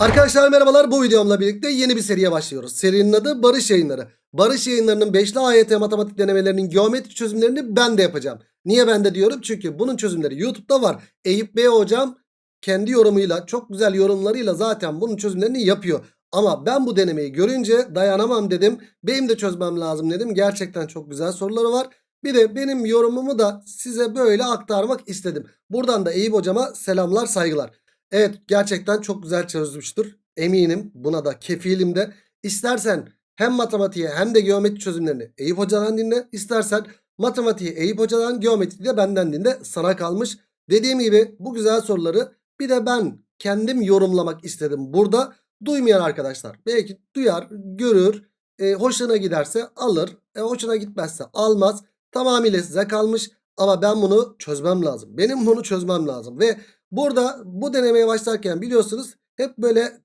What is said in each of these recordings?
Arkadaşlar merhabalar bu videomla birlikte yeni bir seriye başlıyoruz. Serinin adı Barış Yayınları. Barış Yayınları'nın 5'li AYT matematik denemelerinin geometri çözümlerini ben de yapacağım. Niye ben de diyorum? Çünkü bunun çözümleri YouTube'da var. Eyüp Bey hocam kendi yorumuyla çok güzel yorumlarıyla zaten bunun çözümlerini yapıyor. Ama ben bu denemeyi görünce dayanamam dedim. Benim de çözmem lazım dedim. Gerçekten çok güzel soruları var. Bir de benim yorumumu da size böyle aktarmak istedim. Buradan da Eyüp hocama selamlar saygılar. Evet gerçekten çok güzel çözmüştür. Eminim buna da kefilim de. İstersen hem matematiğe hem de geometri çözümlerini Eyüp Hoca'dan dinle. İstersen matematiği Eyüp Hoca'dan geometriyi de benden dinle. Sana kalmış. Dediğim gibi bu güzel soruları bir de ben kendim yorumlamak istedim. Burada duymayan arkadaşlar belki duyar, görür, e, hoşuna giderse alır, e, hoşuna gitmezse almaz. Tamamıyla size kalmış ama ben bunu çözmem lazım. Benim bunu çözmem lazım ve Burada bu denemeye başlarken biliyorsunuz hep böyle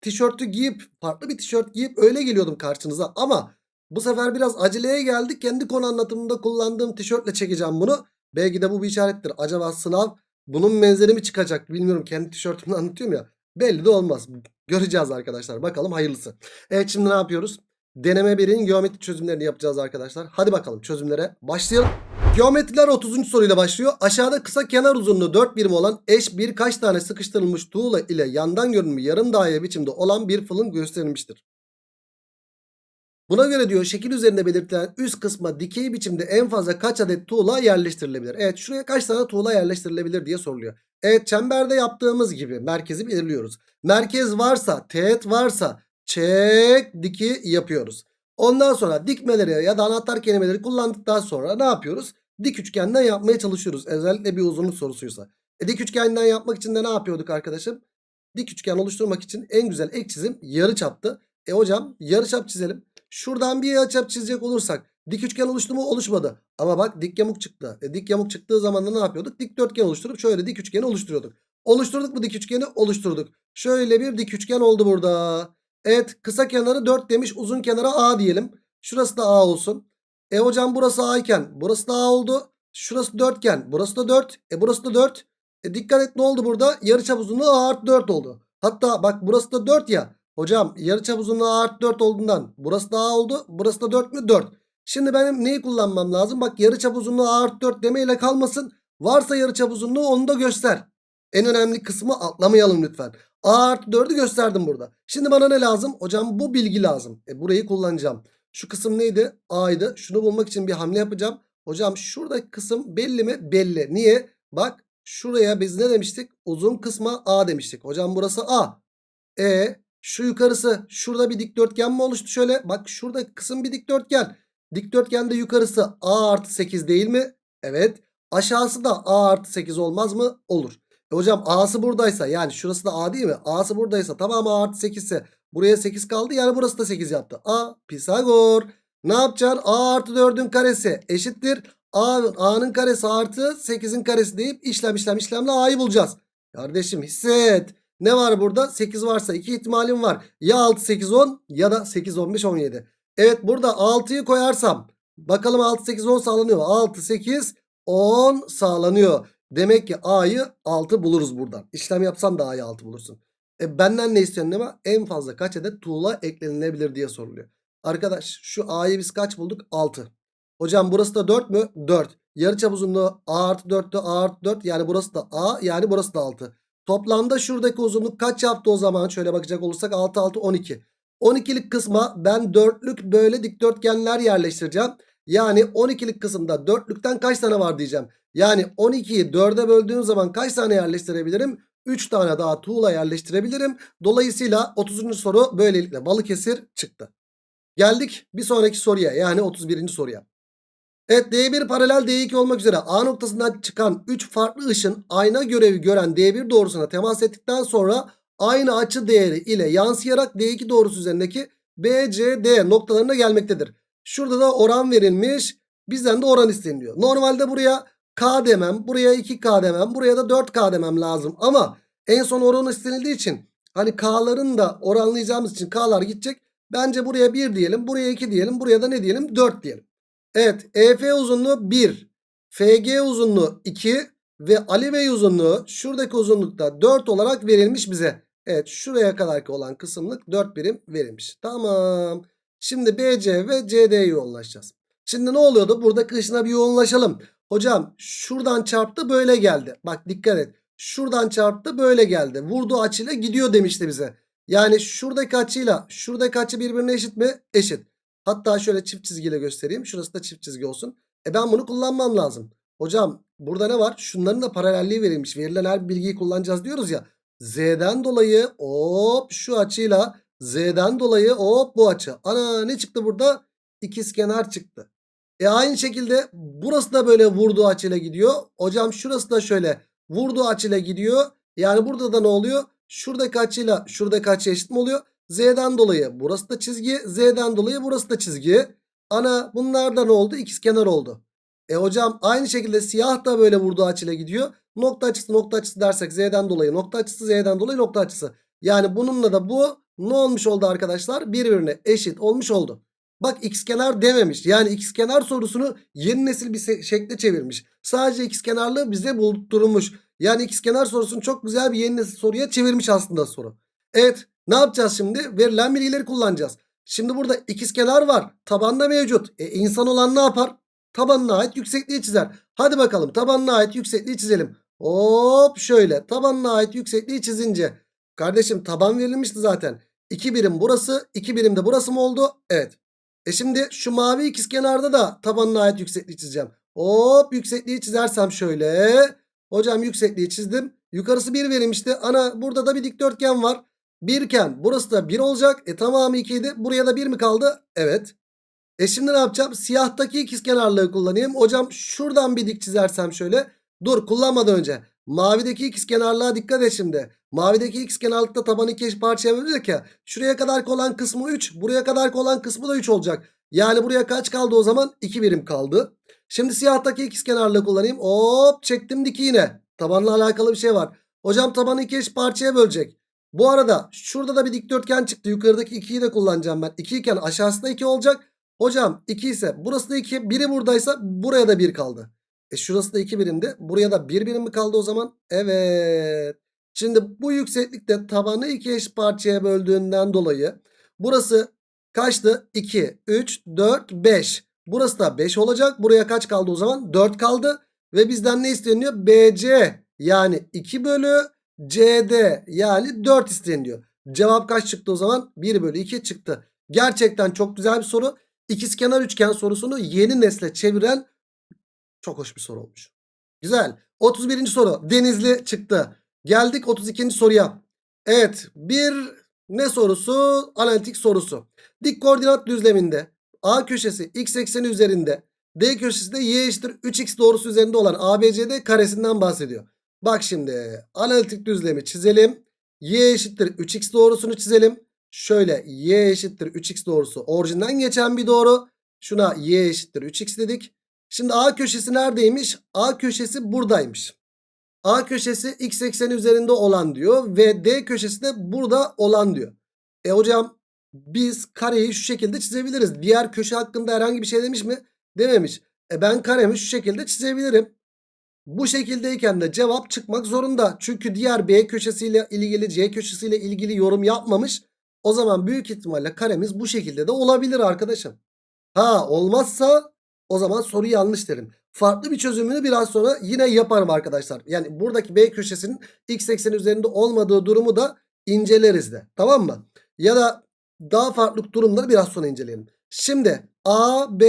tişörtü giyip farklı bir tişört giyip öyle geliyordum karşınıza. Ama bu sefer biraz aceleye geldik. Kendi konu anlatımında kullandığım tişörtle çekeceğim bunu. Belki de bu bir işarettir. Acaba sınav bunun benzeri mi çıkacak bilmiyorum. Kendi tişörtümle anlatıyorum ya. Belli de olmaz. Göreceğiz arkadaşlar. Bakalım hayırlısı. Evet şimdi ne yapıyoruz? Deneme 1'in geometri çözümlerini yapacağız arkadaşlar. Hadi bakalım çözümlere başlayalım. Geometriler 30. soruyla başlıyor. Aşağıda kısa kenar uzunluğu 4 birim olan eş birkaç tane sıkıştırılmış tuğla ile yandan görünümü yarım daire biçimde olan bir fılın gösterilmiştir. Buna göre diyor şekil üzerinde belirtilen üst kısma dikey biçimde en fazla kaç adet tuğla yerleştirilebilir? Evet şuraya kaç tane tuğla yerleştirilebilir diye soruluyor. Evet çemberde yaptığımız gibi merkezi belirliyoruz. Merkez varsa teğet varsa çek diki yapıyoruz. Ondan sonra dikmeleri ya da anahtar kelimeleri kullandıktan sonra ne yapıyoruz? Dik üçgenden yapmaya çalışıyoruz. Özellikle bir uzunluk sorusuysa. E, dik üçgenden yapmak için de ne yapıyorduk arkadaşım? Dik üçgen oluşturmak için en güzel ek çizim yarıçaptı. E hocam yarıçap çizelim. Şuradan bir yarıçap çizecek olursak dik üçgen oluştu mu? Oluşmadı. Ama bak dik yamuk çıktı. E, dik yamuk çıktığı zaman da ne yapıyorduk? Dikdörtgen oluşturup şöyle dik üçgeni oluşturuyorduk. Oluşturduk mu dik üçgeni? Oluşturduk. Şöyle bir dik üçgen oldu burada. Evet kısa kenarı 4 demiş. Uzun kenara A diyelim. Şurası da A olsun. E hocam burası A iken burası da A oldu. Şurası 4 iken burası da 4. E burası da 4. E dikkat et ne oldu burada? Yarıçap uzunluğu A artı 4 oldu. Hatta bak burası da 4 ya. Hocam yarıçap uzunluğu A artı 4 olduğundan burası da A oldu. Burası da 4 mü? 4. Şimdi benim neyi kullanmam lazım? Bak yarıçap uzunluğu A artı 4 demeyle kalmasın. Varsa yarıçap uzunluğu onu da göster. En önemli kısmı atlamayalım lütfen. A artı 4'ü gösterdim burada. Şimdi bana ne lazım? Hocam bu bilgi lazım. E burayı kullanacağım. Şu kısım neydi? A'ydı. Şunu bulmak için bir hamle yapacağım. Hocam şuradaki kısım belli mi? Belli. Niye? Bak şuraya biz ne demiştik? Uzun kısma A demiştik. Hocam burası A. E şu yukarısı şurada bir dikdörtgen mi oluştu şöyle? Bak şurada kısım bir dikdörtgen. Dikdörtgende yukarısı A artı 8 değil mi? Evet. Aşağısı da A artı 8 olmaz mı? Olur. E hocam A'sı buradaysa yani şurası da A değil mi? A'sı buradaysa tamamı A artı 8 ise buraya 8 kaldı yani burası da 8 yaptı. A Pisagor. Ne yapacaksın? A artı 4'ün karesi eşittir. A'nın karesi artı 8'in karesi deyip işlem işlem işlemle A'yı bulacağız. Kardeşim hisset. Ne var burada? 8 varsa 2 ihtimalim var. Ya 6 8 10 ya da 8 15 17. Evet burada 6'yı koyarsam bakalım 6 8 10 sağlanıyor. 6 8 10 sağlanıyor. Demek ki A'yı 6 buluruz buradan. İşlem yapsan da A'yı 6 bulursun. E benden ne istiyorsun ama en fazla kaç adet tuğla eklenilebilir diye soruluyor. Arkadaş şu A'yı biz kaç bulduk? 6. Hocam burası da 4 mü? 4. Yarıçap uzunluğu A artı 4'tü A artı 4 yani burası da A yani burası da 6. Toplamda şuradaki uzunluk kaç yaptı o zaman? Şöyle bakacak olursak 6 6 12. 12'lik kısma ben dörtlük böyle dikdörtgenler yerleştireceğim. Yani 12'lik kısımda dörtlükten kaç tane var diyeceğim. Yani 12'yi 4'e böldüğüm zaman kaç tane yerleştirebilirim? 3 tane daha tuğla yerleştirebilirim. Dolayısıyla 30. soru böylelikle Balıkesir çıktı. Geldik bir sonraki soruya yani 31. soruya. Evet D1 paralel D2 olmak üzere A noktasından çıkan 3 farklı ışın ayna görevi gören D1 doğrusuna temas ettikten sonra aynı açı değeri ile yansıyarak D2 doğrusu üzerindeki BCD noktalarına gelmektedir. Şurada da oran verilmiş. Bizden de oran isteniliyor. Normalde buraya K demem. Buraya 2K demem. Buraya da 4K demem lazım. Ama en son oran istenildiği için hani K'ların da oranlayacağımız için K'lar gidecek. Bence buraya 1 diyelim. Buraya 2 diyelim. Buraya da ne diyelim? 4 diyelim. Evet. EF uzunluğu 1. FG uzunluğu 2. Ve Ali Bey uzunluğu şuradaki uzunlukta 4 olarak verilmiş bize. Evet şuraya kadarki olan kısımlık 4 birim verilmiş. Tamam. Şimdi BC ve CD'ye yoğunlaşacağız. Şimdi ne oluyordu? Buradaki ışına bir yoğunlaşalım. Hocam şuradan çarptı böyle geldi. Bak dikkat et. Şuradan çarptı böyle geldi. Vurduğu açıyla gidiyor demişti bize. Yani şuradaki açıyla şuradaki açı birbirine eşit mi? Eşit. Hatta şöyle çift çizgiyle göstereyim. Şurası da çift çizgi olsun. E ben bunu kullanmam lazım. Hocam burada ne var? Şunların da paralelliği verilmiş. Verilen her bilgiyi kullanacağız diyoruz ya. Z'den dolayı hop şu açıyla Z'den dolayı hop bu açı. Ana ne çıktı burada? İkizkenar çıktı. E aynı şekilde burası da böyle vurduğu açıyla gidiyor. Hocam şurası da şöyle vurduğu açıyla gidiyor. Yani burada da ne oluyor? Şuradaki açıyla şuradaki açı eşit mi oluyor? Z'den dolayı burası da çizgi. Z'den dolayı burası da çizgi. Ana bunlar da ne oldu? İkizkenar oldu. E hocam aynı şekilde siyah da böyle vurduğu açıyla gidiyor. Nokta açısı nokta açısı dersek Z'den dolayı nokta açısı Z'den dolayı nokta açısı. Yani bununla da bu ne olmuş oldu arkadaşlar? Birbirine eşit olmuş oldu. Bak ikizkenar dememiş. Yani ikizkenar sorusunu yeni nesil bir şekle çevirmiş. Sadece ikizkenarlığı bize buldurmuş. Yani ikizkenar sorusunu çok güzel bir yeni nesil soruya çevirmiş aslında soru. Evet ne yapacağız şimdi? Verilen bilgileri kullanacağız. Şimdi burada ikizkenar var. Tabanda mevcut. E insan olan ne yapar? Tabanına ait yüksekliği çizer. Hadi bakalım tabanına ait yüksekliği çizelim. Hop şöyle tabanına ait yüksekliği çizince. Kardeşim taban verilmişti zaten. 2 birim burası 2 birim de burası mı oldu? Evet. E şimdi şu mavi ikizkenarda da tabanına ait yüksekliği çizeceğim. Hop yüksekliği çizersem şöyle. Hocam yüksekliği çizdim. Yukarısı 1 verilmişti. Ana burada da bir dikdörtgen var. Birken burası da 1 olacak. E tamamı 2 idi. Buraya da 1 mi kaldı? Evet. E şimdi ne yapacağım? Siyahtaki ikizkenarlığı kullanayım. Hocam şuradan bir dik çizersem şöyle. Dur kullanmadan önce. Mavideki ikizkenarlığa dikkat et şimdi. Mavideki ikizkenarlıkta tabanı iki eş parçaya bölünecek ya. Şuraya kadar olan kısmı 3. Buraya kadar olan kısmı da 3 olacak. Yani buraya kaç kaldı o zaman? 2 birim kaldı. Şimdi siyahtaki ikizkenarlığı kullanayım. Hop çektim diki yine. Tabanla alakalı bir şey var. Hocam tabanı iki parçaya bölecek. Bu arada şurada da bir dikdörtgen çıktı. Yukarıdaki 2'yi de kullanacağım ben. 2 iken aşağısında 2 olacak. Hocam 2 ise burası da 2. Biri buradaysa buraya da 1 kaldı. E şurası da 2 birimdi. Buraya da 1 birim mi kaldı o zaman? Evet. Şimdi bu yükseklikte tabanı iki eş parçaya böldüğünden dolayı burası kaçtı? 2, 3, 4, 5. Burası da 5 olacak. Buraya kaç kaldı o zaman? 4 kaldı. Ve bizden ne isteniyor? BC yani 2 bölü CD yani 4 isteniyor. Cevap kaç çıktı o zaman? 1 bölü 2 çıktı. Gerçekten çok güzel bir soru. İkizkenar üçgen sorusunu yeni nesle çeviren çok hoş bir soru olmuş. Güzel. 31. soru. Denizli çıktı. Geldik 32. soruya. Evet bir ne sorusu? Analitik sorusu. Dik koordinat düzleminde A köşesi x ekseni üzerinde D köşesi de y eşittir 3x doğrusu üzerinde olan ABCD karesinden bahsediyor. Bak şimdi analitik düzlemi çizelim. Y eşittir 3x doğrusunu çizelim. Şöyle y eşittir 3x doğrusu orijinden geçen bir doğru. Şuna y eşittir 3x dedik. Şimdi A köşesi neredeymiş? A köşesi buradaymış. A köşesi x ekseni üzerinde olan diyor ve D köşesi de burada olan diyor. E hocam biz kareyi şu şekilde çizebiliriz. Diğer köşe hakkında herhangi bir şey demiş mi? Dememiş. E ben karemi şu şekilde çizebilirim. Bu şekildeyken de cevap çıkmak zorunda. Çünkü diğer B köşesiyle ilgili C köşesiyle ilgili yorum yapmamış. O zaman büyük ihtimalle karemiz bu şekilde de olabilir arkadaşım. Ha olmazsa o zaman soru yanlış derim. Farklı bir çözümünü biraz sonra yine yaparım arkadaşlar. Yani buradaki B köşesinin x ekseni üzerinde olmadığı durumu da inceleriz de. Tamam mı? Ya da daha farklı durumları biraz sonra inceleyelim. Şimdi A, B,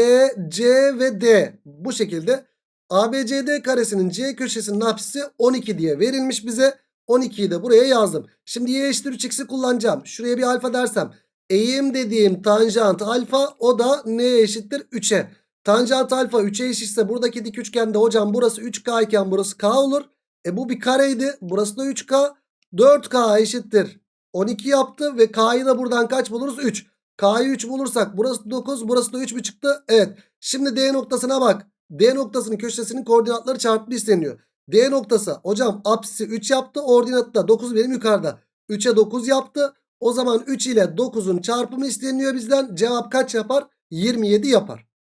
C ve D bu şekilde ABCD karesinin C köşesinin apsisi 12 diye verilmiş bize. 12'yi de buraya yazdım. Şimdi y eşittir 3x'i kullanacağım. Şuraya bir alfa dersem. Eğim dediğim tanjant alfa o da neye eşittir? 3'e. Tanjant alfa 3'e eşitse buradaki dik üçgende hocam burası 3K iken burası K olur. E bu bir kareydi. Burası da 3K. 4K eşittir. 12 yaptı ve K'yı da buradan kaç buluruz? 3. K'yı 3 bulursak burası 9 burası da 3 mü çıktı? Evet. Şimdi D noktasına bak. D noktasının köşesinin koordinatları çarpımı isteniyor. D noktası hocam apsisi 3 yaptı. Ordinatı da 9 benim yukarıda. 3'e 9 yaptı. O zaman 3 ile 9'un çarpımı isteniyor bizden. Cevap kaç yapar? 27 yapar.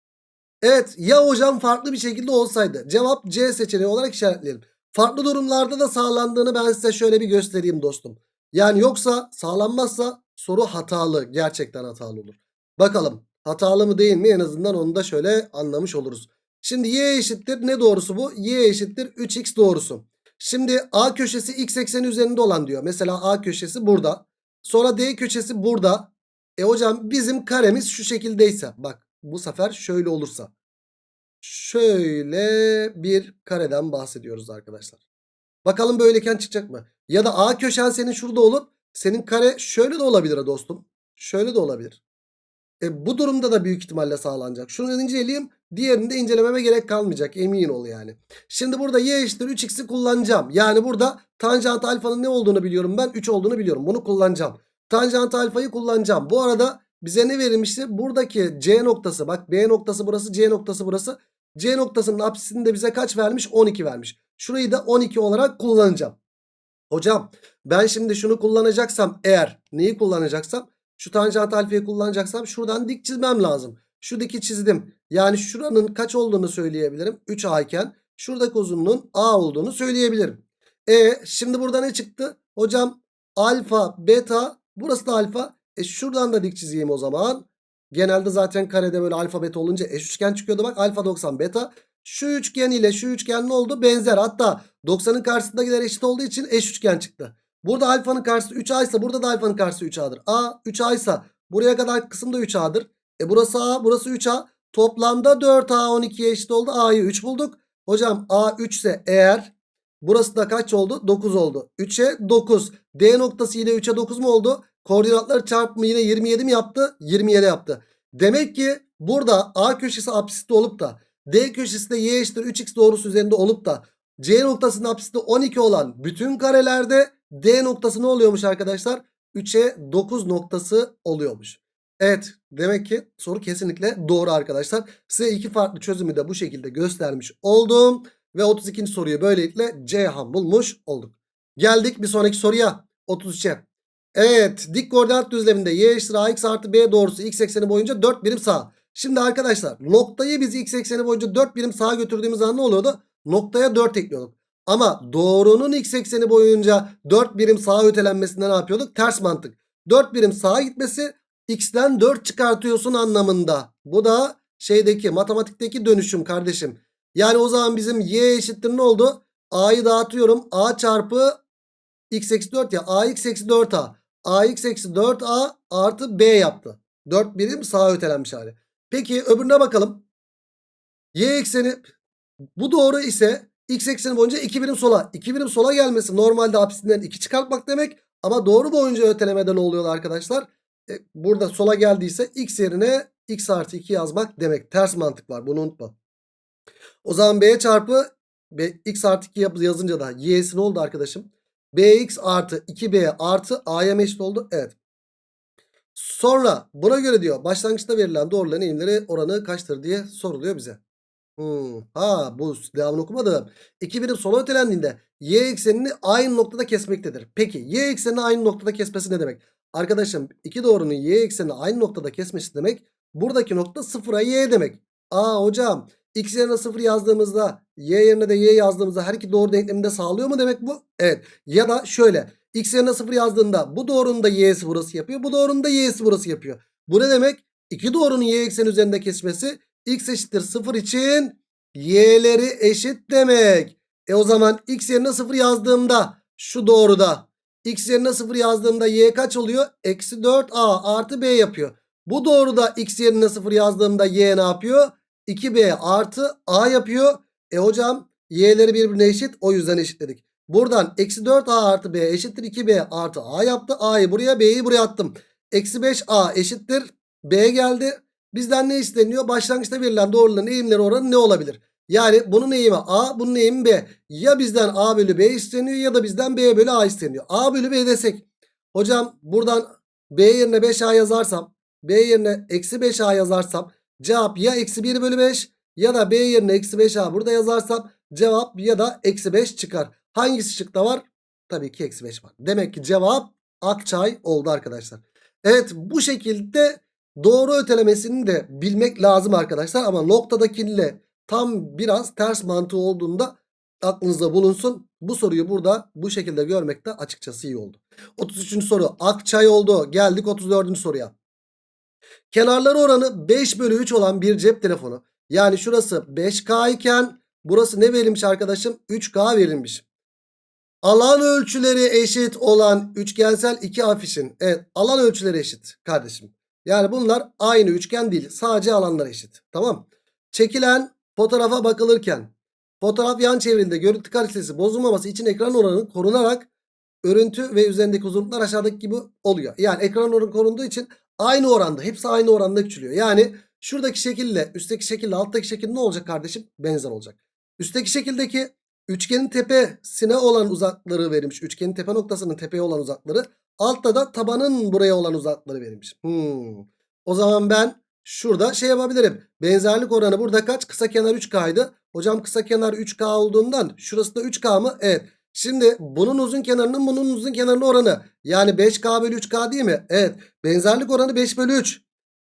Evet ya hocam farklı bir şekilde olsaydı. Cevap C seçeneği olarak işaretleyelim. Farklı durumlarda da sağlandığını ben size şöyle bir göstereyim dostum. Yani yoksa sağlanmazsa soru hatalı. Gerçekten hatalı olur. Bakalım hatalı mı değil mi en azından onu da şöyle anlamış oluruz. Şimdi y eşittir ne doğrusu bu? y eşittir 3x doğrusu. Şimdi a köşesi x ekseni üzerinde olan diyor. Mesela a köşesi burada. Sonra d köşesi burada. E hocam bizim karemiz şu şekildeyse. Bak bu sefer şöyle olursa. Şöyle bir kareden bahsediyoruz arkadaşlar. Bakalım böyleyken çıkacak mı? Ya da A köşen senin şurada olup senin kare şöyle de olabilir dostum. Şöyle de olabilir. E bu durumda da büyük ihtimalle sağlanacak. Şunu inceleyeyim. Diğerini de incelememe gerek kalmayacak. Emin ol yani. Şimdi burada y eşittir 3x'i kullanacağım. Yani burada tanjant alfanın ne olduğunu biliyorum ben. 3 olduğunu biliyorum. Bunu kullanacağım. Tanjant alfayı kullanacağım. Bu arada bize ne verilmişti? Buradaki C noktası bak B noktası burası C noktası burası. C noktasının apsisini de bize kaç vermiş? 12 vermiş. Şurayı da 12 olarak kullanacağım. Hocam ben şimdi şunu kullanacaksam eğer neyi kullanacaksam şu tanjant alfayı kullanacaksam şuradan dik çizmem lazım. Şu diki çizdim. Yani şuranın kaç olduğunu söyleyebilirim. 3A iken şuradaki uzunluğun A olduğunu söyleyebilirim. E şimdi burada ne çıktı? Hocam alfa beta burası da alfa. E şuradan da dik çizeyim o zaman. Genelde zaten karede böyle alfa beta olunca eş üçgen çıkıyordu bak alfa 90 beta. Şu üçgen ile şu üçgen ne oldu? Benzer. Hatta 90'ın karşısındakiler eşit olduğu için eş üçgen çıktı. Burada alfanın karşısı 3A ise burada da alfanın karşısı 3A'dır. A 3A ise buraya kadar kısım da 3A'dır. E burası A burası 3A. Toplamda 4A 12'ye eşit oldu. A'yı 3 bulduk. Hocam A 3 ise eğer burası da kaç oldu? 9 oldu. 3'e 9. D noktası yine 3'e 9 mu oldu? Koordinatları çarpımı yine 27 mi yaptı? 27 yaptı. Demek ki burada A köşesi apsiste olup da D köşesi de y eşittir 3x doğrusu üzerinde olup da C noktasının apsiste 12 olan bütün karelerde D noktası ne oluyormuş arkadaşlar? 3'e 9 noktası oluyormuş. Evet demek ki soru kesinlikle doğru arkadaşlar. Size iki farklı çözümü de bu şekilde göstermiş oldum. Ve 32. soruyu böylelikle Ceyhan bulmuş olduk. Geldik bir sonraki soruya 33'e. Evet dik koordinat düzleminde y eşittir ax artı b doğrusu x ekseni boyunca 4 birim sağ. Şimdi arkadaşlar noktayı biz x ekseni boyunca 4 birim sağa götürdüğümüz an ne oluyordu? Noktaya 4 ekliyorduk. Ama doğrunun x ekseni boyunca 4 birim sağa ötelenmesinde ne yapıyorduk? Ters mantık. 4 birim sağa gitmesi x'ten 4 çıkartıyorsun anlamında. Bu da şeydeki matematikteki dönüşüm kardeşim. Yani o zaman bizim y eşittir ne oldu? A'yı dağıtıyorum. A çarpı x eksi 4 ya. ax eksi 4a. Ax eksi 4a artı b yaptı. 4 birim sağa ötelenmiş hali. Peki öbürüne bakalım. Y ekseni bu doğru ise x ekseni boyunca 2 birim sola. 2 birim sola gelmesi normalde apsisinden 2 çıkartmak demek. Ama doğru boyunca ötelemeden oluyor arkadaşlar. E, burada sola geldiyse x yerine x artı 2 yazmak demek. Ters mantık var bunu unutma. O zaman b çarpı b, x artı 2 yazınca da y'si ne oldu arkadaşım? Bx artı 2b artı a'ya eşit oldu. Evet. Sonra buna göre diyor başlangıçta verilen doğruların eğimleri oranı kaçtır diye soruluyor bize. Hmm. Ha bu devamını okumadım. 2 birim sola ötelendiğinde y eksenini aynı noktada kesmektedir. Peki y eksenini aynı noktada kesmesi ne demek? Arkadaşım iki doğrunun y eksenini aynı noktada kesmesi demek. Buradaki nokta 0'a y demek. Aa hocam x yerine 0 yazdığımızda y yerine de y yazdığımızda her iki doğru denkleminde sağlıyor mu demek bu? Evet. Ya da şöyle x yerine 0 yazdığında bu doğrunun da y'si burası yapıyor. Bu doğrunun da y'si burası yapıyor. Bu ne demek? İki doğrunun y ekseni üzerinde kesmesi x eşittir 0 için y'leri eşit demek. E o zaman x yerine 0 yazdığımda şu doğruda x yerine 0 yazdığımda y kaç oluyor? Eksi 4a artı b yapıyor. Bu doğruda x yerine 0 yazdığımda y ne yapıyor? 2b artı a yapıyor. E hocam y'leri birbirine eşit o yüzden eşitledik. Buradan eksi 4a artı b eşittir 2b artı a yaptı. a'yı buraya b'yi buraya attım. Eksi 5a eşittir b geldi. Bizden ne isteniyor? Başlangıçta verilen doğruların eğimleri oranı ne olabilir? Yani bunun eğimi A, bunun eğimi B. Ya bizden A bölü B isteniyor ya da bizden B bölü A isteniyor. A bölü B desek. Hocam buradan B yerine 5A yazarsam, B yerine eksi 5A yazarsam cevap ya eksi 1 bölü 5 ya da B yerine eksi 5A burada yazarsam cevap ya da eksi 5 çıkar. Hangisi şıkta var? Tabii ki eksi 5 var. Demek ki cevap Akçay oldu arkadaşlar. Evet bu şekilde doğru ötelemesini de bilmek lazım arkadaşlar. Ama noktadakiyle tam biraz ters mantığı olduğunda aklınızda bulunsun. Bu soruyu burada bu şekilde görmek de açıkçası iyi oldu. 33. soru Akçay oldu. Geldik 34. soruya. Kenarları oranı 5 bölü 3 olan bir cep telefonu. Yani şurası 5K iken burası ne verilmiş arkadaşım? 3K verilmiş. Alan ölçüleri eşit olan üçgensel iki afişin. Evet alan ölçüleri eşit kardeşim. Yani bunlar aynı üçgen değil. Sadece alanlar eşit. Tamam. Çekilen fotoğrafa bakılırken fotoğraf yan çevrildiğinde görüntü kalitesi bozulmaması için ekran oranı korunarak örüntü ve üzerindeki uzunluklar aşağıdaki gibi oluyor. Yani ekran oranı korunduğu için aynı oranda hepsi aynı oranda küçülüyor. Yani şuradaki şekille üstteki şekille alttaki şekil ne olacak kardeşim? Benzer olacak. Üstteki şekildeki üçgenin tepesine olan uzaklığı verilmiş. Üçgenin tepe noktasının tepeye olan uzakları. Altta da tabanın buraya olan uzaklığı verilmiş. Hmm. O zaman ben şurada şey yapabilirim. Benzerlik oranı burada kaç? Kısa kenar 3K'ydı. Hocam kısa kenar 3K olduğundan şurası da 3K mı? Evet. Şimdi bunun uzun kenarının bunun uzun kenarının oranı. Yani 5K bölü 3K değil mi? Evet. Benzerlik oranı 5 bölü 3.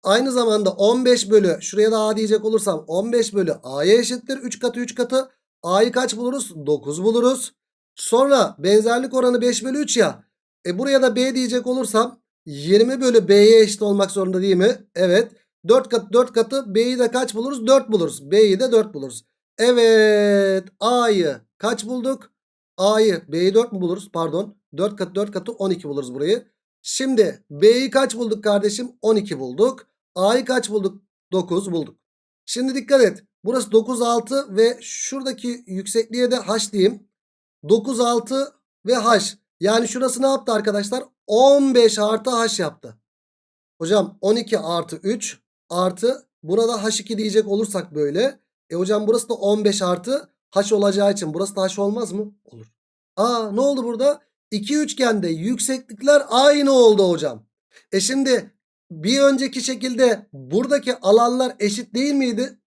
Aynı zamanda 15 bölü şuraya da A diyecek olursam 15 bölü A'ya eşittir. 3 katı 3 katı. A'yı kaç buluruz? 9 buluruz. Sonra benzerlik oranı 5 bölü 3 ya. E buraya da B diyecek olursam 20 bölü B'ye eşit olmak zorunda değil mi? Evet. 4 katı 4 katı B'yi de kaç buluruz? 4 buluruz. B'yi de 4 buluruz. Evet. A'yı kaç bulduk? A'yı B'yi 4 mü buluruz? Pardon. 4 katı 4 katı 12 buluruz burayı. Şimdi B'yi kaç bulduk kardeşim? 12 bulduk. A'yı kaç bulduk? 9 bulduk. Şimdi dikkat et. Burası 9 6 ve şuradaki yüksekliğe de H diyeyim. 9 6 ve H. Yani şurası ne yaptı arkadaşlar? 15 artı H yaptı. Hocam 12 artı 3 artı burada H2 diyecek olursak böyle. E hocam burası da 15 artı H olacağı için burası da H olmaz mı? Olur. Aa ne oldu burada? İki üçgende yükseklikler aynı oldu hocam. E şimdi bir önceki şekilde buradaki alanlar eşit değil miydi?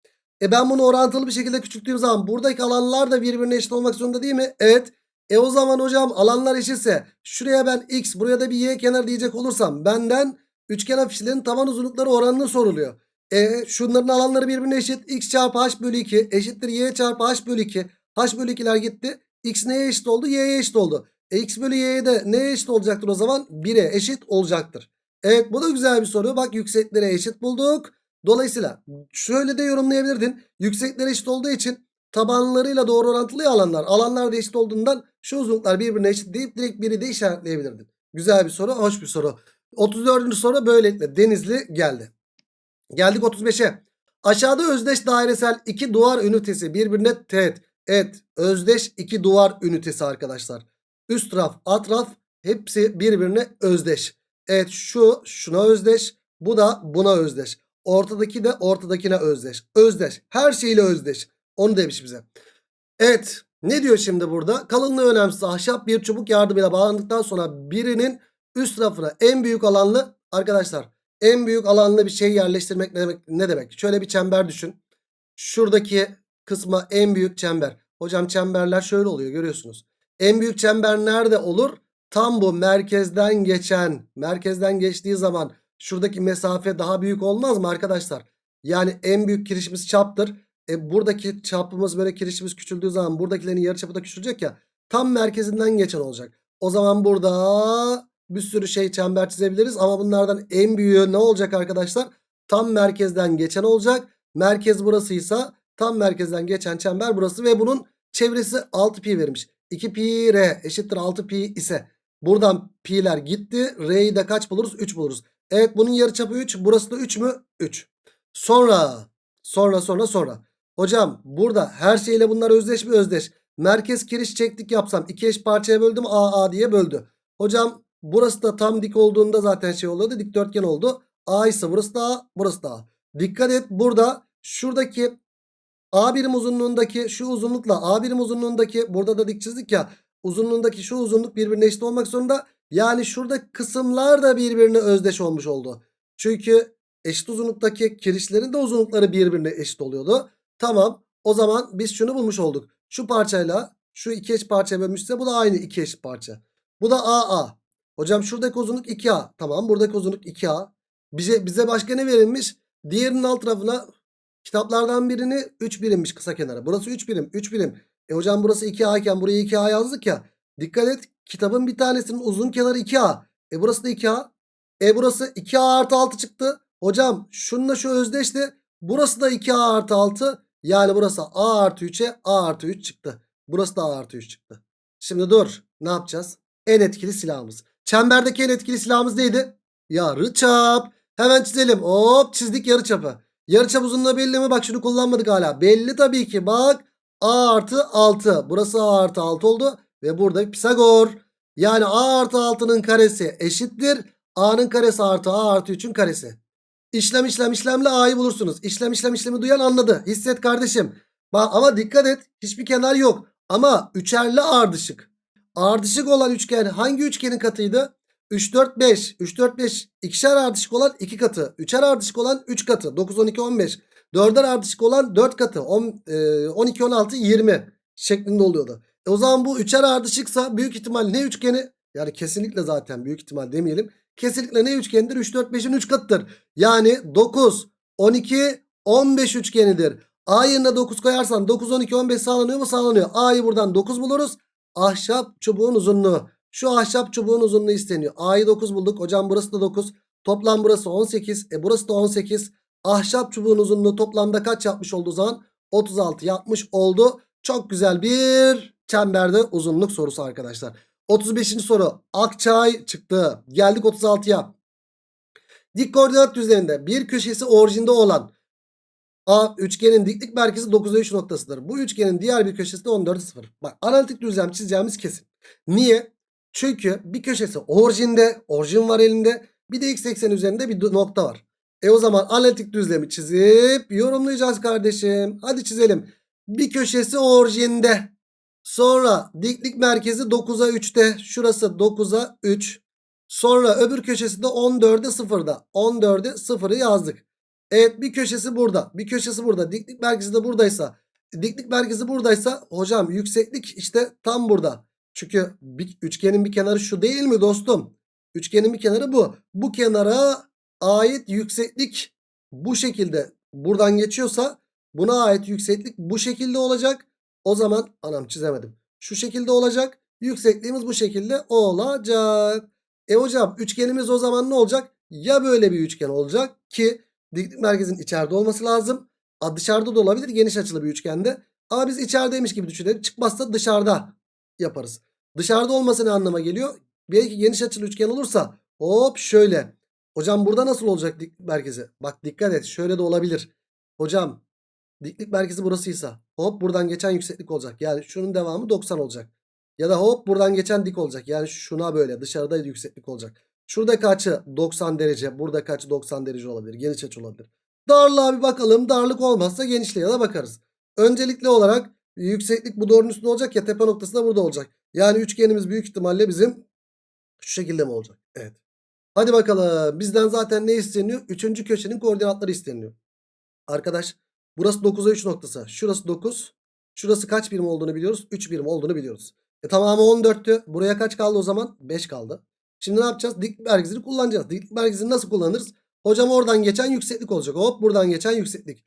E ben bunu orantılı bir şekilde küçülttüğüm zaman buradaki alanlar da birbirine eşit olmak zorunda değil mi? Evet. E o zaman hocam alanlar eşitse şuraya ben x buraya da bir y kenar diyecek olursam benden üçgen afişlerin taban uzunlukları oranını soruluyor. E şunların alanları birbirine eşit. x çarpı h bölü 2 eşittir y çarpı h bölü 2. h bölü 2'ler gitti. x neye eşit oldu? y'ye eşit oldu. E x bölü y'ye de neye eşit olacaktır o zaman? 1'e eşit olacaktır. Evet bu da güzel bir soru. Bak yükseklere eşit bulduk. Dolayısıyla şöyle de yorumlayabilirdin. Yüksekleri eşit olduğu için tabanlarıyla doğru orantılı alanlar. Alanlar da eşit olduğundan şu uzunluklar birbirine eşit deyip direkt biri de işaretleyebilirdin. Güzel bir soru. Hoş bir soru. 34. soru böylelikle Denizli geldi. Geldik 35'e. Aşağıda özdeş dairesel iki duvar ünitesi birbirine teğet. Evet özdeş iki duvar ünitesi arkadaşlar. Üst raf alt raf hepsi birbirine özdeş. Evet şu şuna özdeş. Bu da buna özdeş. Ortadaki de ortadakine özdeş. Özdeş. Her şeyle özdeş. Onu demiş bize. Evet. Ne diyor şimdi burada? Kalınlığı önemsiz ahşap bir çubuk yardımıyla bağlandıktan sonra birinin üst rafına en büyük alanlı arkadaşlar en büyük alanlı bir şey yerleştirmek ne demek? Ne demek? Şöyle bir çember düşün. Şuradaki kısma en büyük çember. Hocam çemberler şöyle oluyor görüyorsunuz. En büyük çember nerede olur? Tam bu merkezden geçen, merkezden geçtiği zaman şuradaki mesafe daha büyük olmaz mı arkadaşlar? Yani en büyük kirişimiz çaptır. E buradaki çapımız böyle kirişimiz küçüldüğü zaman buradakilerin yarıçapı da küçülecek ya. Tam merkezinden geçen olacak. O zaman burada bir sürü şey çember çizebiliriz ama bunlardan en büyüğü ne olacak arkadaşlar? Tam merkezden geçen olacak. Merkez burasıysa tam merkezden geçen çember burası ve bunun çevresi 6 pi vermiş. 2 pi r eşittir 6 pi ise buradan pi'ler gitti. R'yi de kaç buluruz? 3 buluruz. Evet bunun yarıçapı 3. Burası da 3 mü? 3. Sonra sonra sonra sonra. Hocam burada her şeyle bunlar özdeş mi? Özdeş. Merkez kiriş çektik yapsam iki eş parçaya böldüm A A diye böldü. Hocam burası da tam dik olduğunda zaten şey oluyordu. Dikdörtgen oldu. A ise burası da A burası da A. Dikkat et burada şuradaki A birim uzunluğundaki şu uzunlukla A birim uzunluğundaki burada da dik çizdik ya. Uzunluğundaki şu uzunluk birbirine eşit olmak zorunda. Yani şurada kısımlar da birbirine özdeş olmuş oldu. Çünkü eşit uzunluktaki kirişlerin de uzunlukları birbirine eşit oluyordu. Tamam o zaman biz şunu bulmuş olduk. Şu parçayla şu iki eş parçaya bölmüşse bu da aynı iki eş parça. Bu da AA. Hocam şuradaki uzunluk 2A. Tamam buradaki uzunluk 2A. Bize, bize başka ne verilmiş? Diğerinin alt tarafına kitaplardan birini 3 birimmiş kısa kenara. Burası 3 birim 3 birim. E hocam burası 2A iken buraya 2A yazdık ya. Dikkat et Kitabın bir tanesinin uzun kenarı 2A. E burası da 2A. E burası 2A artı 6 çıktı. Hocam şununla şu özdeşti. Burası da 2A artı 6. Yani burası A artı 3'e A artı 3 çıktı. Burası da A artı 3 çıktı. Şimdi dur. Ne yapacağız? En etkili silahımız. Çemberdeki en etkili silahımız neydi? Yarıçap. Hemen çizelim. Hop çizdik yarıçapı. Yarıçap uzunluğu belli mi? Bak şunu kullanmadık hala. Belli tabii ki. Bak A artı 6. Burası A artı 6 oldu. Ve burada Pisagor. Yani A artı 6'nın karesi eşittir. A'nın karesi artı A artı 3'ün karesi. İşlem işlem işlemle A'yı bulursunuz. İşlem işlem işlemi duyan anladı. Hisset kardeşim. Ama dikkat et. Hiçbir kenar yok. Ama üçerli ardışık. Ardışık olan üçgen hangi üçgenin katıydı? 3 4 5. 3 4 5 ikişer ardışık olan 2 katı. Üçer ardışık olan 3 katı. 9 12 15. Dörder ardışık olan 4 katı. 10, e, 12 16 20 şeklinde oluyordu. E o zaman bu üçer ardışıksa büyük ihtimal ne üçgeni? Yani kesinlikle zaten büyük ihtimal demeyelim. Kesinlikle ne üçgenidir? 3 4 5'in 3 katıdır. Yani 9 12 15 üçgenidir. A yerine 9 koyarsan 9 12 15 sağlanıyor mu? Sağlanıyor. A'yı buradan 9 buluruz. Ahşap çubuğun uzunluğu. Şu ahşap çubuğun uzunluğu isteniyor. A'yı 9 bulduk. Hocam burası da 9. Toplam burası 18. E burası da 18. Ahşap çubuğun uzunluğu toplamda kaç yapmış olduğu zaman? 36 yapmış oldu. Çok güzel bir çemberde uzunluk sorusu arkadaşlar. 35. soru. Akçay çıktı. Geldik 36'ya. Dik koordinat düzleminde bir köşesi orijinde olan A üçgenin diklik merkezi 9'a 3 noktasıdır. Bu üçgenin diğer bir köşesi de 14'e 0. Bak analitik düzlem çizeceğimiz kesin. Niye? Çünkü bir köşesi orijinde, orijin var elinde. Bir de x eksen üzerinde bir nokta var. E o zaman analitik düzlemi çizip yorumlayacağız kardeşim. Hadi çizelim. Bir köşesi orijinde. Sonra diklik merkezi 9'a 3'te. Şurası 9'a 3. Sonra öbür köşesi de 14'e 0'da. 14'e 0'ı yazdık. Evet bir köşesi burada. Bir köşesi burada. Diklik merkezi de buradaysa. Diklik merkezi buradaysa hocam yükseklik işte tam burada. Çünkü bir, üçgenin bir kenarı şu değil mi dostum? Üçgenin bir kenarı bu. Bu kenara ait yükseklik bu şekilde buradan geçiyorsa buna ait yükseklik bu şekilde olacak. O zaman anam çizemedim. Şu şekilde olacak. Yüksekliğimiz bu şekilde olacak. E hocam üçgenimiz o zaman ne olacak? Ya böyle bir üçgen olacak ki diklik merkezin içeride olması lazım. A, dışarıda da olabilir geniş açılı bir üçgende. Ama biz içerideymiş gibi düşünelim. Çıkmazsa dışarıda yaparız. Dışarıda olması ne anlama geliyor? Belki geniş açılı üçgen olursa hop şöyle. Hocam burada nasıl olacak diklik merkezi? Bak dikkat et şöyle de olabilir. Hocam diklik merkezi burasıysa hop buradan geçen yükseklik olacak. Yani şunun devamı 90 olacak. Ya da hop buradan geçen dik olacak. Yani şuna böyle dışarıda yükseklik olacak. Şuradaki açı 90 derece. Buradaki açı 90 derece olabilir. Geniş açı olabilir. Darlığa bir bakalım. Darlık olmazsa genişliğe de bakarız. Öncelikli olarak yükseklik bu doğrunun üstünde olacak ya tepe noktası da burada olacak. Yani üçgenimiz büyük ihtimalle bizim şu şekilde mi olacak? Evet. Hadi bakalım. Bizden zaten ne isteniyor? Üçüncü köşenin koordinatları isteniyor. Arkadaş burası 9'a 3 noktası. Şurası 9. Şurası kaç birim olduğunu biliyoruz? 3 birim olduğunu biliyoruz. E tamamı 14'tü. Buraya kaç kaldı o zaman? 5 kaldı. Şimdi ne yapacağız? Dik merkezini kullanacağız. Dik merkezini nasıl kullanırız? Hocam oradan geçen yükseklik olacak. Hop buradan geçen yükseklik.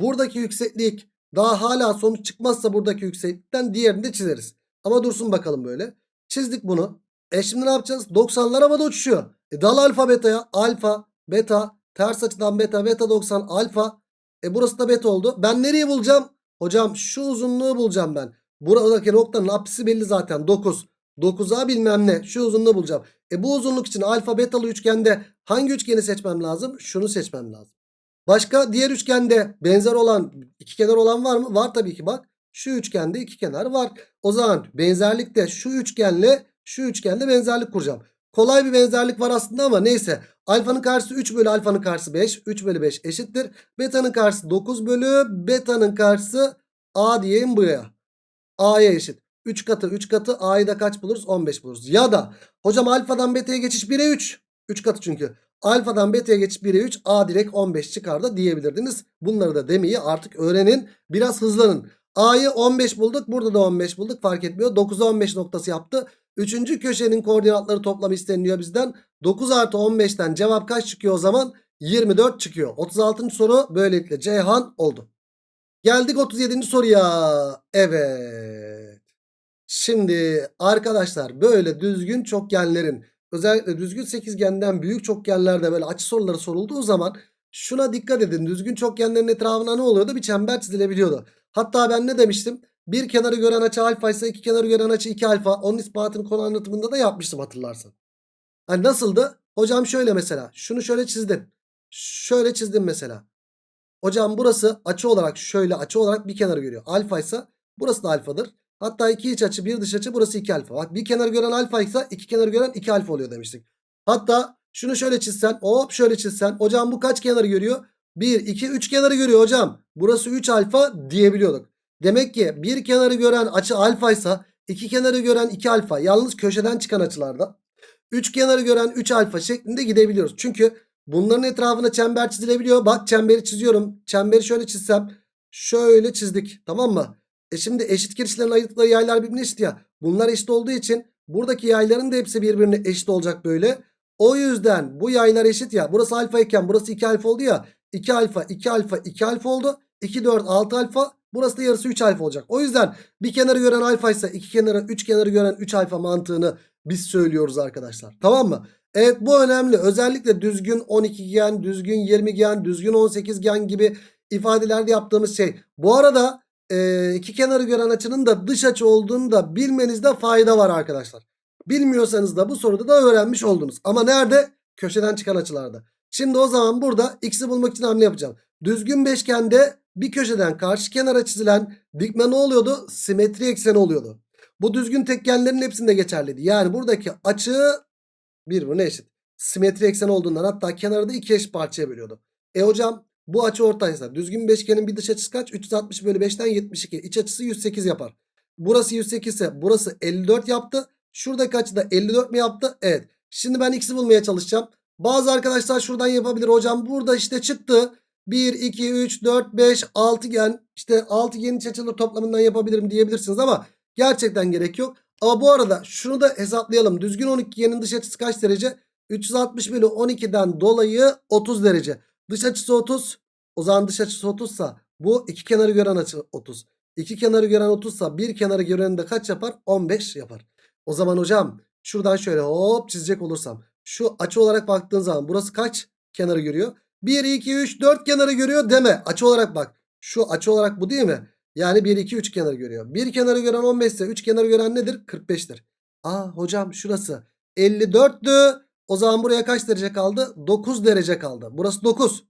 Buradaki yükseklik daha hala sonuç çıkmazsa buradaki yükseklikten diğerini de çizeriz. Ama dursun bakalım böyle. Çizdik bunu. E şimdi ne yapacağız? 90'lar havada uçuşuyor. E dal alfa beta'ya. Alfa, beta, ters açıdan beta, beta 90, alfa. E burası da beta oldu. Ben nereyi bulacağım? Hocam şu uzunluğu bulacağım ben. Buradaki noktanın apsisi belli zaten 9. 9'a bilmem ne. Şu uzunluğu bulacağım. E bu uzunluk için alfa betalı üçgende hangi üçgeni seçmem lazım? Şunu seçmem lazım. Başka diğer üçgende benzer olan iki kenar olan var mı? Var tabii ki bak. Şu üçgende iki kenar var. O zaman benzerlikte şu üçgenle şu üçgende benzerlik kuracağım. Kolay bir benzerlik var aslında ama neyse. Alfanın karşısı 3 bölü alfanın karşısı 5. 3 bölü 5 eşittir. Beta'nın karşısı 9 bölü beta'nın karşısı A diyeyim buraya. A'ya eşit. 3 katı 3 katı A'yı da kaç buluruz? 15 buluruz. Ya da hocam alfadan beta'ya geçiş 1'e 3. 3 katı çünkü. Alfadan beta'ya geçiş 1'e 3 A direkt 15 çıkar da diyebilirdiniz. Bunları da demeyi artık öğrenin. Biraz hızlanın. A'yı 15 bulduk. Burada da 15 bulduk. Fark etmiyor. 9'a 15 noktası yaptı. Üçüncü köşenin koordinatları toplam isteniliyor bizden. 9 artı 15'ten cevap kaç çıkıyor o zaman? 24 çıkıyor. 36. soru böylelikle Ceyhan oldu. Geldik 37. soruya. Evet. Şimdi arkadaşlar böyle düzgün çokgenlerin özellikle düzgün sekizgenden büyük çokgenlerde böyle açı soruları sorulduğu zaman şuna dikkat edin. Düzgün çokgenlerin etrafına ne oluyordu? Bir çember çizilebiliyordu. Hatta ben ne demiştim? Bir kenarı gören açı alfa ise iki kenarı gören açı 2 alfa. Onun ispatını konu anlatımında da yapmıştım hatırlarsan. Hani nasıldı? Hocam şöyle mesela. Şunu şöyle çizdim. Şöyle çizdim mesela. Hocam burası açı olarak şöyle açı olarak bir kenarı görüyor. Alfa ise burası da alfadır. Hatta iki iç açı bir dış açı burası 2 alfa. Bak bir kenarı gören alfa ise iki kenarı gören 2 alfa oluyor demiştik. Hatta şunu şöyle çizsen hop şöyle çizsen. Hocam bu kaç kenarı görüyor? 1, 2, 3 kenarı görüyor hocam. Burası 3 alfa diyebiliyorduk. Demek ki bir kenarı gören açı alfa ise iki kenarı gören 2 alfa. Yalnız köşeden çıkan açılarda. 3 kenarı gören 3 alfa şeklinde gidebiliyoruz. Çünkü bunların etrafına çember çizilebiliyor. Bak çemberi çiziyorum. Çemberi şöyle çizsem. Şöyle çizdik. Tamam mı? E şimdi eşit kirişlerin ayırdıkları yaylar birbirine eşit ya. Bunlar eşit olduğu için buradaki yayların da hepsi birbirine eşit olacak böyle. O yüzden bu yaylar eşit ya. Burası alfa iken burası 2 alfa oldu ya. 2 alfa 2 alfa 2 alfa oldu. 2 4 6 alfa. Burası da yarısı 3 alfa olacak. O yüzden bir kenarı gören alfa ise iki kenarı 3 kenarı gören 3 alfa mantığını biz söylüyoruz arkadaşlar. Tamam mı? Evet bu önemli. Özellikle düzgün 12 gen, düzgün 20 gen, düzgün 18 gen gibi ifadelerde yaptığımız şey. Bu arada e, iki kenarı gören açının da dış açı olduğunu da bilmenizde fayda var arkadaşlar. Bilmiyorsanız da bu soruda da öğrenmiş oldunuz. Ama nerede? Köşeden çıkan açılarda. Şimdi o zaman burada x'i bulmak için hamle yapacağım. Düzgün beşgende bir köşeden karşı kenara çizilen dikme ne oluyordu? Simetri ekseni oluyordu. Bu düzgün tekgenlerin hepsinde geçerliydi. Yani buradaki açı birbirine eşit. Simetri ekseni olduğundan hatta kenarı da iki eşit parçaya bölüyordu. E hocam bu açı ortaysa düzgün beşgenin bir dış açısı kaç? 360 bölü 5'ten 72. İç açısı 108 yapar. Burası 108 ise burası 54 yaptı. Şuradaki açı da 54 mi yaptı? Evet. Şimdi ben x'i bulmaya çalışacağım. Bazı arkadaşlar şuradan yapabilir. Hocam burada işte çıktı. 1, 2, 3, 4, 5, 6 gen. İşte 6 gen iç açıları toplamından yapabilirim diyebilirsiniz ama gerçekten gerek yok. Ama bu arada şunu da hesaplayalım. Düzgün 12 genin dış açısı kaç derece? 360 bölü 12'den dolayı 30 derece. Dış açısı 30. O zaman dış açısı 30 sa bu iki kenarı gören açı 30. İki kenarı gören 30 sa bir kenarı gören de kaç yapar? 15 yapar. O zaman hocam şuradan şöyle hop çizecek olursam. Şu açı olarak baktığın zaman burası kaç kenarı görüyor? 1, 2, 3, 4 kenarı görüyor deme. Açı olarak bak. Şu açı olarak bu değil mi? Yani 1, 2, 3 kenarı görüyor. Bir kenarı gören 15 ise 3 kenarı gören nedir? 45'tir. Aa hocam şurası 54'tü. O zaman buraya kaç derece kaldı? 9 derece kaldı. Burası 9.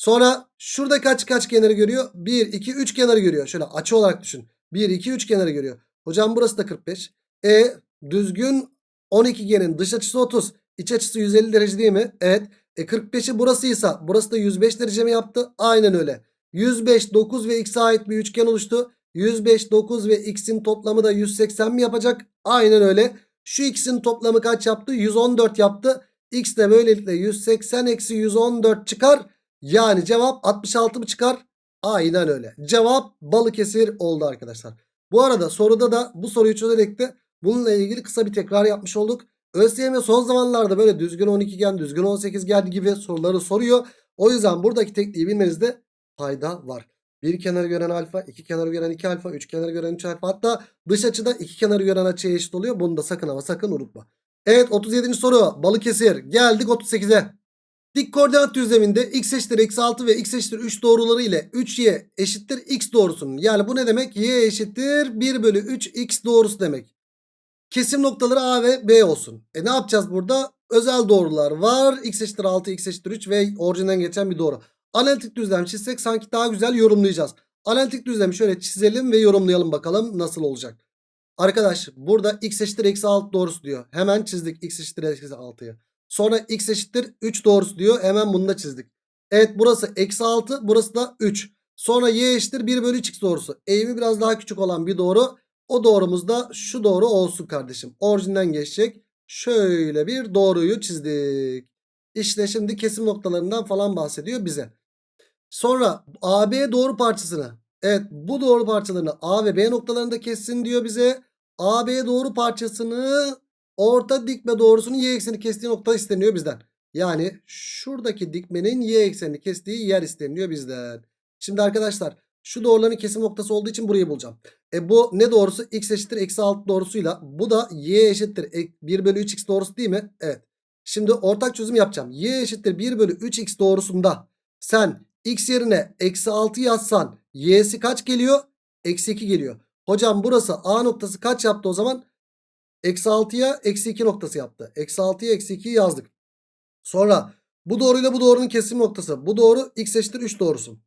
Sonra şurada kaç kaç kenarı görüyor? 1, 2, 3 kenarı görüyor. Şöyle açı olarak düşün. 1, 2, 3 kenarı görüyor. Hocam burası da 45. E düzgün 12 genin dış açısı 30. iç açısı 150 derece değil mi? Evet. E 45'i burasıysa burası da 105 derece mi yaptı? Aynen öyle. 105, 9 ve x'e ait bir üçgen oluştu. 105, 9 ve x'in toplamı da 180 mi yapacak? Aynen öyle. Şu x'in toplamı kaç yaptı? 114 yaptı. X de böylelikle 180 eksi 114 çıkar. Yani cevap 66 mı çıkar? Aynen öyle. Cevap Balıkesir oldu arkadaşlar. Bu arada soruda da bu soruyu çözerek de bununla ilgili kısa bir tekrar yapmış olduk. ÖSYM son zamanlarda böyle düzgün 12 gen, düzgün 18 gen gibi soruları soruyor. O yüzden buradaki tekniği bilmenizde fayda var. Bir kenarı gören alfa, iki kenarı gören 2 alfa, üç kenarı gören 3 alfa. Hatta dış açıda iki kenarı gören açıya eşit oluyor. Bunu da sakın ama sakın unutma. Evet 37. soru Balıkesir. Geldik 38'e. Dik koordinat düzleminde x eşittir eksi 6 ve x eşittir 3 doğruları ile 3y eşittir x doğrusunun. Yani bu ne demek? y eşittir 1 bölü 3 x doğrusu demek. Kesim noktaları a ve b olsun. E ne yapacağız burada? Özel doğrular var. x eşittir 6, x eşittir 3 ve orijinden geçen bir doğru. Analitik düzlem çizsek sanki daha güzel yorumlayacağız. Analitik düzlemi şöyle çizelim ve yorumlayalım bakalım nasıl olacak. Arkadaş burada x eşittir eksi 6 doğrusu diyor. Hemen çizdik x eşittir eksi 6'yı. Sonra x eşittir 3 doğrusu diyor. Hemen bunu da çizdik. Evet burası eksi 6 burası da 3. Sonra y eşittir 1 bölü 3x doğrusu. Eğimi biraz daha küçük olan bir doğru. O doğrumuz da şu doğru olsun kardeşim. Orijinden geçecek. Şöyle bir doğruyu çizdik. İşte şimdi kesim noktalarından falan bahsediyor bize. Sonra AB doğru parçasını. Evet bu doğru parçalarını A ve B noktalarında kessin diyor bize. AB doğru parçasını orta dikme doğrusunun y ekseni kestiği nokta isteniyor bizden. Yani şuradaki dikmenin y eksenini kestiği yer isteniyor bizden. Şimdi arkadaşlar Şu doğruların kesim noktası olduğu için burayı bulacağım. E bu ne doğrusu? X eşittir eksi 6 doğrusuyla. Bu da y eşittir e- 1 bölü 3x doğrusu değil mi? Evet. Şimdi ortak çözüm yapacağım. Y eşittir 1 bölü 3x doğrusunda sen x yerine eksi 6 yazsan y'si kaç geliyor? Eksi 2 geliyor. Hocam burası A noktası kaç yaptı o zaman? Eksi 6'ya eksi 2 noktası yaptı. Eksi 6'ya eksi 2'yi yazdık. Sonra bu doğruyla bu doğrunun kesim noktası. Bu doğru x eşittir 3 doğrusu.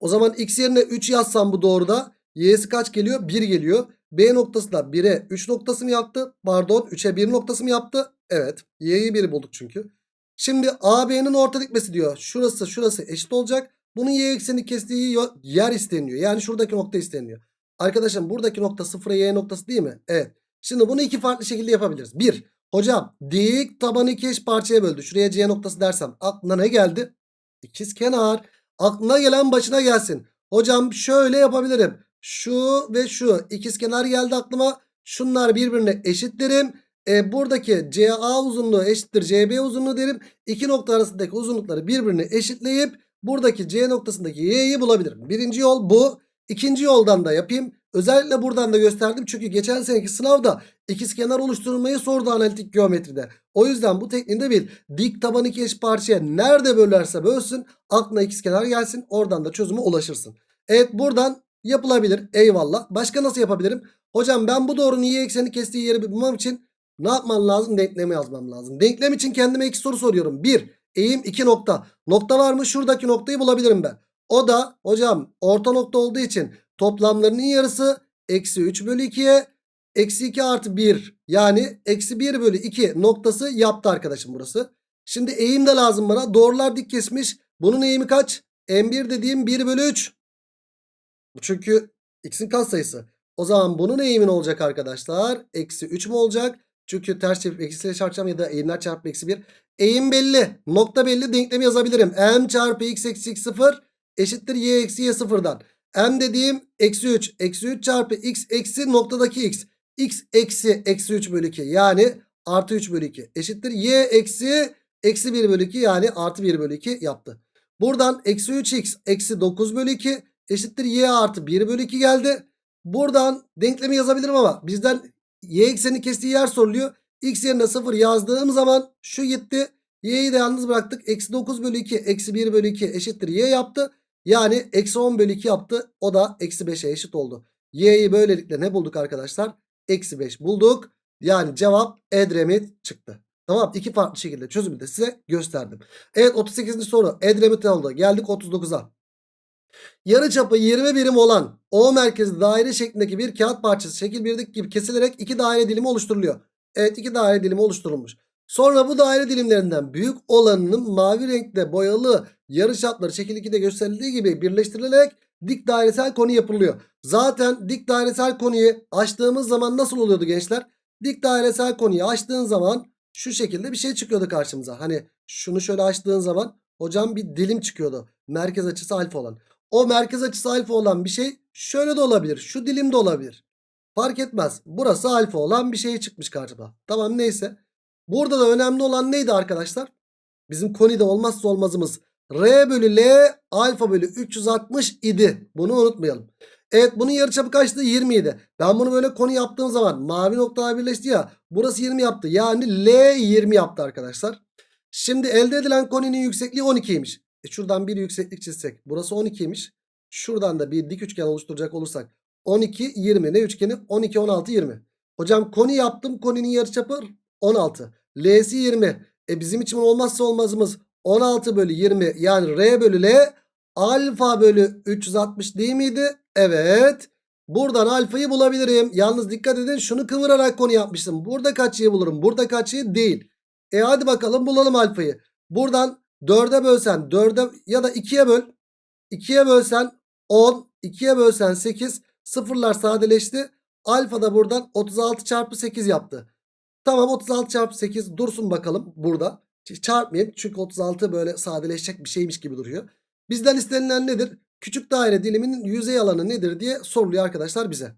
O zaman x yerine 3 yazsam bu doğruda y'si kaç geliyor? 1 geliyor. B noktası da 1'e 3 noktası mı yaptı? Pardon 3'e 1 noktası mı yaptı? Evet. Y'yi 1 bulduk çünkü. Şimdi AB'nin orta dikmesi diyor. Şurası şurası eşit olacak. Bunun y ekseni kestiği yer isteniyor. Yani şuradaki nokta isteniyor. Arkadaşım buradaki nokta 0'a y noktası değil mi? Evet. Şimdi bunu iki farklı şekilde yapabiliriz. Bir, hocam dik tabanı iki eş parçaya böldü. Şuraya c noktası dersem aklına ne geldi? İkiz kenar. Aklına gelen başına gelsin. Hocam şöyle yapabilirim. Şu ve şu ikiz kenar geldi aklıma. Şunlar birbirine eşit derim. E, buradaki CA uzunluğu eşittir CB uzunluğu derim. İki nokta arasındaki uzunlukları birbirine eşitleyip buradaki C noktasındaki Y'yi bulabilirim. Birinci yol bu. İkinci yoldan da yapayım. Özellikle buradan da gösterdim. Çünkü geçen seneki sınavda ikizkenar oluşturmayı sordu analitik geometride. O yüzden bu tekniğinde bil. Dik taban iki eş parçaya nerede bölerse bölsün aklına ikizkenar gelsin. Oradan da çözüme ulaşırsın. Evet buradan yapılabilir. Eyvallah. Başka nasıl yapabilirim? Hocam ben bu doğrunun y ekseni kestiği yeri bulmam için ne yapmam lazım? Denklemi yazmam lazım. Denklem için kendime iki soru soruyorum. 1. Eğim 2 nokta. Nokta var mı? Şuradaki noktayı bulabilirim ben. O da hocam orta nokta olduğu için toplamlarının yarısı eksi 3 bölü 2'ye eksi 2 artı 1 yani eksi 1 bölü 2 noktası yaptı arkadaşım burası. Şimdi eğim de lazım bana. Doğrular dik kesmiş. Bunun eğimi kaç? M1 dediğim 1 bölü 3. Bu çünkü x'in katsayısı. O zaman bunun eğimi ne olacak arkadaşlar? Eksi 3 mü olacak? Çünkü ters çevirip eksiyle çarpacağım ya da eğimler çarpı eksi 1. Eğim belli. Nokta belli. Denklemi yazabilirim. M çarpı x eksi x 0 eşittir y eksi y sıfırdan. M dediğim eksi 3. Eksi 3 çarpı x eksi noktadaki x. x eksi eksi 3 bölü 2. Yani artı 3 bölü 2 eşittir. Y eksi eksi 1 bölü 2 yani artı 1 bölü 2 yaptı. Buradan eksi 3x eksi 9 bölü 2 eşittir y artı 1 bölü 2 geldi. Buradan denklemi yazabilirim ama bizden y ekseni kestiği yer soruluyor. X yerine 0 yazdığım zaman şu gitti. Y'yi de yalnız bıraktık. Eksi 9 bölü 2 eksi 1 bölü 2 eşittir y yaptı. Yani eksi 10 bölü 2 yaptı. O da eksi 5'e eşit oldu. Y'yi böylelikle ne bulduk arkadaşlar? Eksi 5 bulduk. Yani cevap Edremit çıktı. Tamam iki farklı şekilde çözümü de size gösterdim. Evet 38. soru Edremit oldu. Geldik 39'a. Yarıçapı 20 birim olan O merkezli daire şeklindeki bir kağıt parçası şekil 1'deki gibi kesilerek iki daire dilimi oluşturuluyor. Evet iki daire dilimi oluşturulmuş. Sonra bu daire dilimlerinden büyük olanının mavi renkte boyalı yarıçapları şekil 2'de gösterildiği gibi birleştirilerek dik dairesel konu yapılıyor. Zaten dik dairesel konuyu açtığımız zaman nasıl oluyordu gençler? Dik dairesel konuyu açtığın zaman şu şekilde bir şey çıkıyordu karşımıza. Hani şunu şöyle açtığın zaman hocam bir dilim çıkıyordu. Merkez açısı alfa olan. O merkez açısı alfa olan bir şey şöyle de olabilir. Şu dilim de olabilir. Fark etmez. Burası alfa olan bir şey çıkmış karşıma. Tamam neyse. Burada da önemli olan neydi arkadaşlar? Bizim konide olmazsa olmazımız. R bölü L alfa bölü 360 idi. Bunu unutmayalım. Evet bunun yarıçapı kaçtı? 20 idi. Ben bunu böyle konu yaptığım zaman mavi noktalar birleşti ya. Burası 20 yaptı. Yani L 20 yaptı arkadaşlar. Şimdi elde edilen koninin yüksekliği 12'ymiş. E şuradan bir yükseklik çizsek. Burası 12'ymiş. Şuradan da bir dik üçgen oluşturacak olursak. 12, 20. Ne üçgeni? 12, 16, 20. Hocam koni yaptım. Koninin yarıçapı 16. L'si 20. E bizim için olmazsa olmazımız 16 bölü 20 yani R bölü L alfa bölü 360 değil miydi? Evet. Buradan alfayı bulabilirim. Yalnız dikkat edin şunu kıvırarak konu yapmıştım. Burada kaçıyı bulurum? Burada kaçıyı değil. E hadi bakalım bulalım alfayı. Buradan 4'e bölsen 4'e ya da 2'ye böl. 2'ye bölsen 10. 2'ye bölsen 8. Sıfırlar sadeleşti. Alfa da buradan 36 çarpı 8 yaptı. Tamam 36 çarpı 8 dursun bakalım burada. Çarpmayayım çünkü 36 böyle sadeleşecek bir şeymiş gibi duruyor. Bizden istenilen nedir? Küçük daire diliminin yüzey alanı nedir diye soruluyor arkadaşlar bize.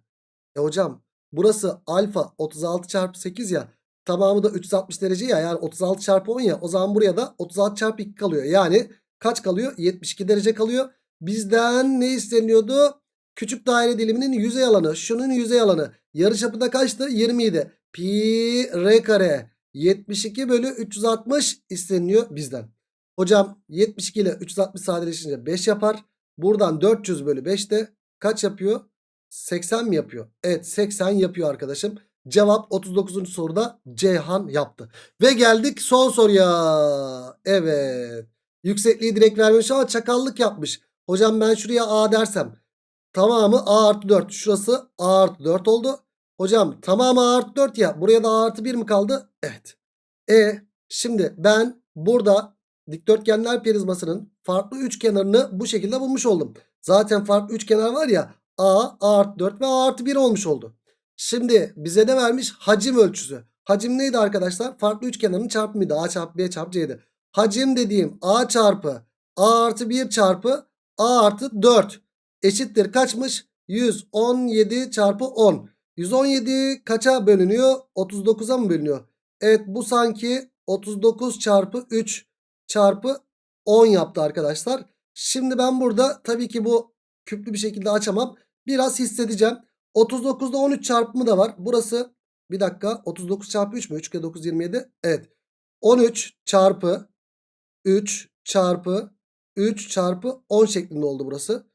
E hocam burası alfa 36 çarpı 8 ya. Tamamı da 360 derece ya yani 36 çarpı 10 ya. O zaman buraya da 36 çarpı 2 kalıyor. Yani kaç kalıyor? 72 derece kalıyor. Bizden ne isteniyordu? Küçük daire diliminin yüzey alanı. Şunun yüzey alanı. Yarıçapı da kaçtı? 20 idi. Pi r kare 72 bölü 360 isteniyor bizden. Hocam 72 ile 360 sadeleşince 5 yapar. Buradan 400 bölü 5 de kaç yapıyor? 80 mi yapıyor? Evet 80 yapıyor arkadaşım. Cevap 39. soruda Ceyhan yaptı. Ve geldik son soruya. Evet. Yüksekliği direkt vermemiş ama çakallık yapmış. Hocam ben şuraya A dersem. Tamamı A artı 4. Şurası A artı 4 oldu. Hocam tamamı artı 4 ya. Buraya da artı 1 mi kaldı? Evet. E şimdi ben burada dikdörtgenler prizmasının farklı üçkenarını bu şekilde bulmuş oldum. Zaten farklı üçkenar var ya A, A artı 4 ve A artı 1 olmuş oldu. Şimdi bize ne vermiş? Hacim ölçüsü. Hacim neydi arkadaşlar? Farklı üçkenarın çarpımıydı. A çarpı B çarpı C'ydi. Hacim dediğim A çarpı A artı 1 çarpı A artı 4 eşittir kaçmış? 117 çarpı 10. 117 kaça bölünüyor? 39'a mı bölünüyor? Evet bu sanki 39 çarpı 3 çarpı 10 yaptı arkadaşlar. Şimdi ben burada tabii ki bu küplü bir şekilde açamam. Biraz hissedeceğim. 39'da 13 çarpımı da var. Burası bir dakika 39 çarpı 3 mü? 3 kere 9 27. Evet. 13 çarpı 3 çarpı 3 çarpı 10 şeklinde oldu burası.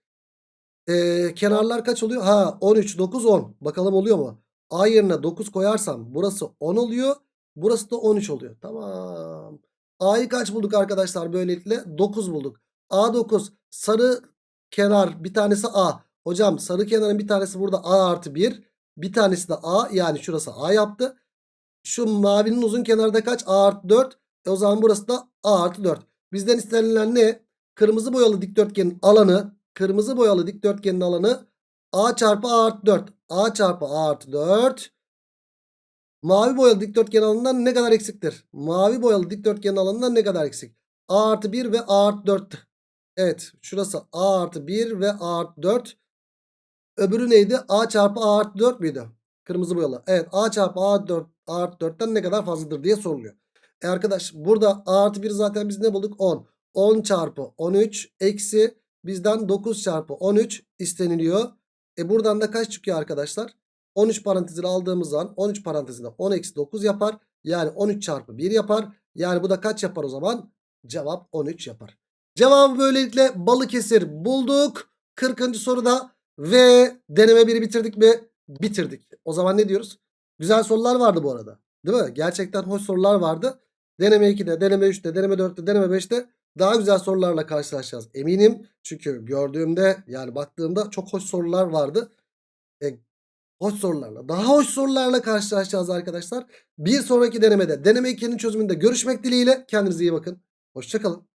Ee, kenarlar kaç oluyor? Ha 13 9 10. Bakalım oluyor mu? A yerine 9 koyarsam burası 10 oluyor. Burası da 13 oluyor. Tamam. A'yı kaç bulduk arkadaşlar böylelikle? 9 bulduk. A 9 sarı kenar bir tanesi A. Hocam sarı kenarın bir tanesi burada A artı 1. Bir tanesi de A yani şurası A yaptı. Şu mavinin uzun kenarı da kaç? A artı 4. E o zaman burası da A artı 4. Bizden istenilen ne? Kırmızı boyalı dikdörtgenin alanı. Kırmızı boyalı dikdörtgenin alanı A çarpı A artı 4. A çarpı A artı 4. Mavi boyalı dikdörtgen alanından ne kadar eksiktir? Mavi boyalı dikdörtgenin alanından ne kadar eksik? A artı 1 ve A artı 4. Evet şurası A artı 1 ve A artı 4. Öbürü neydi? A çarpı A artı 4 müydü? Kırmızı boyalı. Evet A çarpı A artı 4, A artı 4'ten ne kadar fazladır diye soruluyor. E arkadaş burada A artı 1 zaten biz ne bulduk? 10. 10 çarpı 13 eksi bizden 9 çarpı 13 isteniliyor. E buradan da kaç çıkıyor arkadaşlar? 13 parantezini aldığımız zaman 13 parantezinde 10 eksi 9 yapar. Yani 13 çarpı 1 yapar. Yani bu da kaç yapar o zaman? Cevap 13 yapar. Cevabı böylelikle Balıkesir bulduk. 40. soruda ve deneme 1'i bitirdik mi? Bitirdik. O zaman ne diyoruz? Güzel sorular vardı bu arada. Değil mi? Gerçekten hoş sorular vardı. Deneme 2'de, deneme 3'te, deneme 4'te, deneme 5'te daha güzel sorularla karşılaşacağız. Eminim. Çünkü gördüğümde yani baktığımda çok hoş sorular vardı. E, hoş sorularla, daha hoş sorularla karşılaşacağız arkadaşlar. Bir sonraki denemede, deneme 2'nin çözümünde görüşmek dileğiyle. Kendinize iyi bakın. Hoşçakalın.